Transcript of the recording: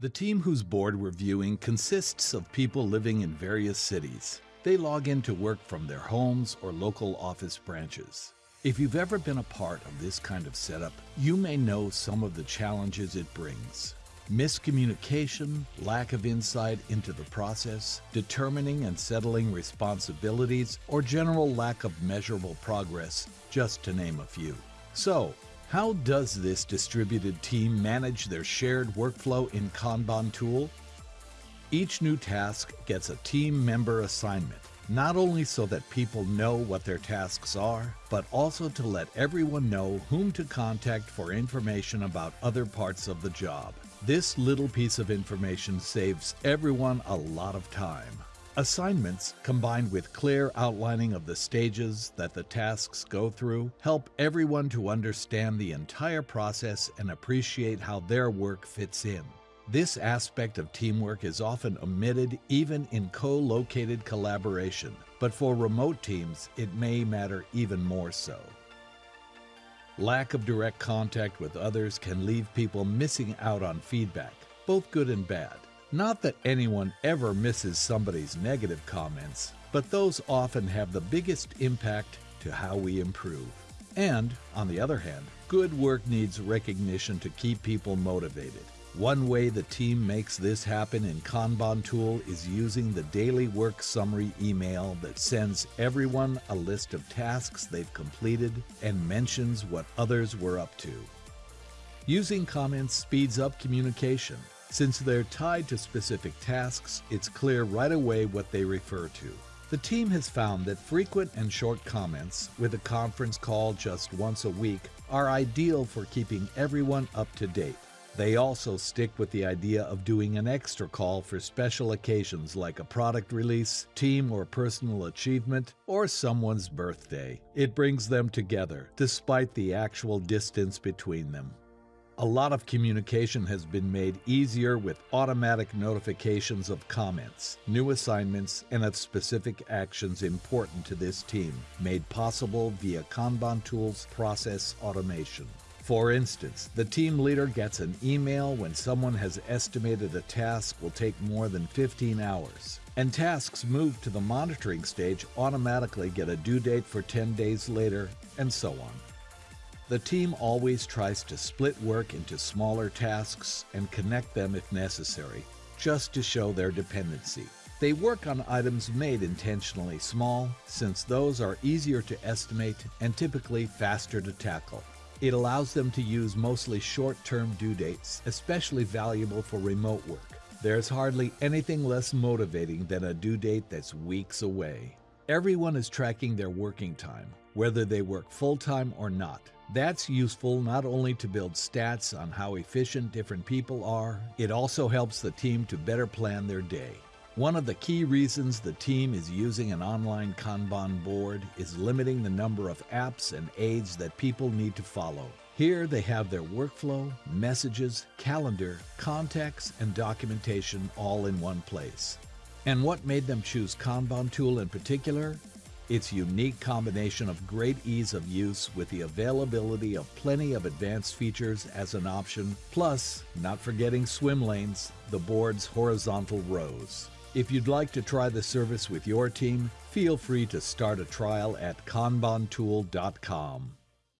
The team whose board we're viewing consists of people living in various cities. They log in to work from their homes or local office branches. If you've ever been a part of this kind of setup, you may know some of the challenges it brings. Miscommunication, lack of insight into the process, determining and settling responsibilities, or general lack of measurable progress, just to name a few. So, how does this distributed team manage their shared workflow in Kanban tool? Each new task gets a team member assignment, not only so that people know what their tasks are, but also to let everyone know whom to contact for information about other parts of the job. This little piece of information saves everyone a lot of time. Assignments, combined with clear outlining of the stages that the tasks go through, help everyone to understand the entire process and appreciate how their work fits in. This aspect of teamwork is often omitted even in co-located collaboration, but for remote teams it may matter even more so. Lack of direct contact with others can leave people missing out on feedback, both good and bad. Not that anyone ever misses somebody's negative comments, but those often have the biggest impact to how we improve. And, on the other hand, good work needs recognition to keep people motivated. One way the team makes this happen in Kanban tool is using the daily work summary email that sends everyone a list of tasks they've completed and mentions what others were up to. Using comments speeds up communication. Since they're tied to specific tasks, it's clear right away what they refer to. The team has found that frequent and short comments, with a conference call just once a week, are ideal for keeping everyone up to date. They also stick with the idea of doing an extra call for special occasions like a product release, team or personal achievement, or someone's birthday. It brings them together, despite the actual distance between them. A lot of communication has been made easier with automatic notifications of comments, new assignments, and of specific actions important to this team, made possible via Kanban Tools process automation. For instance, the team leader gets an email when someone has estimated a task will take more than 15 hours. And tasks moved to the monitoring stage automatically get a due date for 10 days later, and so on. The team always tries to split work into smaller tasks and connect them if necessary, just to show their dependency. They work on items made intentionally small, since those are easier to estimate and typically faster to tackle. It allows them to use mostly short-term due dates, especially valuable for remote work. There's hardly anything less motivating than a due date that's weeks away. Everyone is tracking their working time, whether they work full-time or not. That's useful not only to build stats on how efficient different people are, it also helps the team to better plan their day. One of the key reasons the team is using an online Kanban board is limiting the number of apps and aids that people need to follow. Here they have their workflow, messages, calendar, contacts, and documentation all in one place. And what made them choose Kanban tool in particular? Its unique combination of great ease of use with the availability of plenty of advanced features as an option, plus, not forgetting swim lanes, the board's horizontal rows. If you'd like to try the service with your team, feel free to start a trial at kanbantool.com.